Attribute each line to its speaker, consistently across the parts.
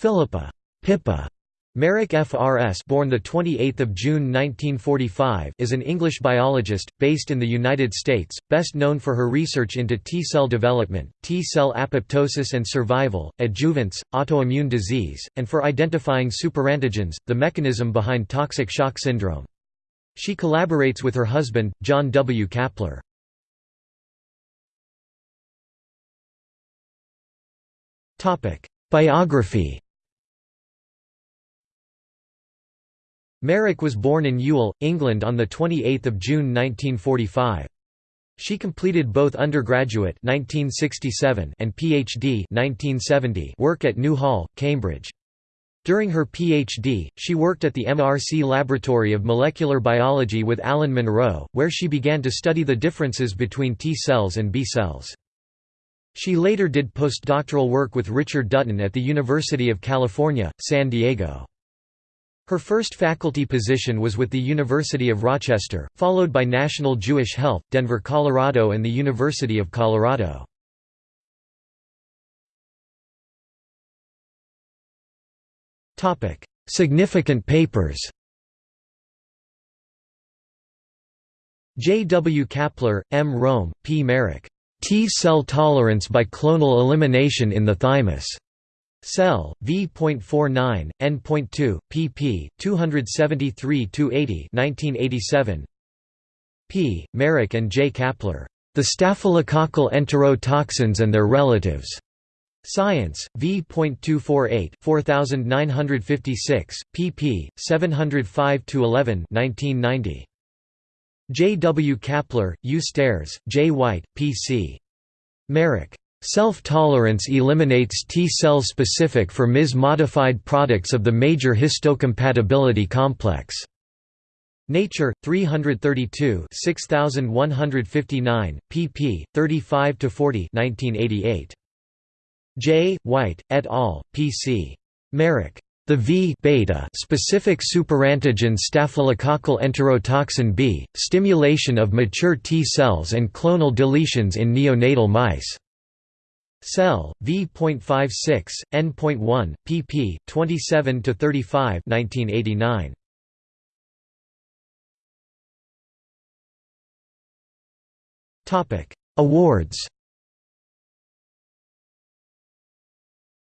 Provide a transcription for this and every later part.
Speaker 1: Philippa Pippa Marrack FRS born the 28th of June 1945 is an English biologist based in the United States best known for her research into T-cell development, T-cell apoptosis and survival, adjuvants, autoimmune disease, and for identifying superantigens, the mechanism behind toxic shock syndrome. She collaborates with her husband, John W. Kappler. Biography Marrack was born in Ewell, England on 28 June 1945. She completed both undergraduate 1967 and PhD 1970 work at New Hall, Cambridge. During her PhD, she worked at the MRC Laboratory of Molecular Biology with Alan Munro, where she began to study the differences between T cells and B cells. She later did postdoctoral work with Richard Dutton at the University of California, San Diego. Her first faculty position was with the University of Rochester, followed by National Jewish Health, Denver, Colorado and the University of Colorado. Significant papers J. W. Kappler, M. Roehm, P. Marrack. T-cell tolerance by clonal elimination in the thymus. Cell, v.49, n.2, pp. 273–80 1987. P. Marrack and J. Kappler. The Staphylococcal enterotoxins and Their Relatives. Science, v.248 4956, pp. 705–11 1990. J. W. Kappler, U. Staerz, J. White, P. C. Marrack. Self-tolerance eliminates T-cell specific for Ms-modified products of the major histocompatibility complex. Nature, 332 6159, pp. 35–40 1988. J. White, et al., P.C. Marrack. The V beta specific superantigen staphylococcal enterotoxin B, stimulation of mature T cells and clonal deletions in neonatal mice. Cell, v.56, n.1, pp. 27–35 1989. Awards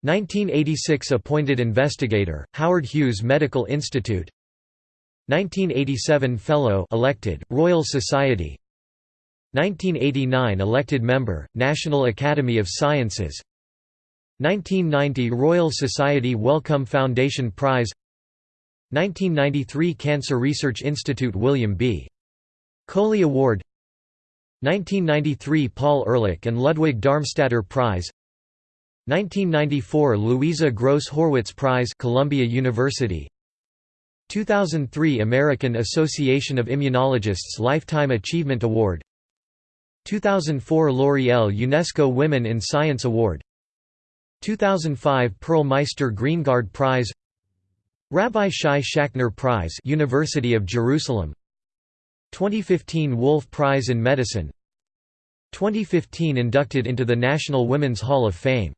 Speaker 1: 1986 Appointed Investigator, Howard Hughes Medical Institute 1987 Fellow elected, Royal Society 1989 elected member, National Academy of Sciences. 1990 Royal Society Wellcome Foundation Prize. 1993 Cancer Research Institute William B. Coley Award. 1993 Paul Ehrlich and Ludwig Darmstaedter Prize. 1994 Louisa Gross Horwitz Prize Columbia University. 2003 American Association of Immunologists Lifetime Achievement Award 2004 L'Oreal UNESCO Women in Science Award. 2005 Pearl Meister Greengard Prize. Rabbi Shai Shacknai Prize University of Jerusalem. 2015 Wolf Prize in Medicine. 2015 inducted into the National Women's Hall of Fame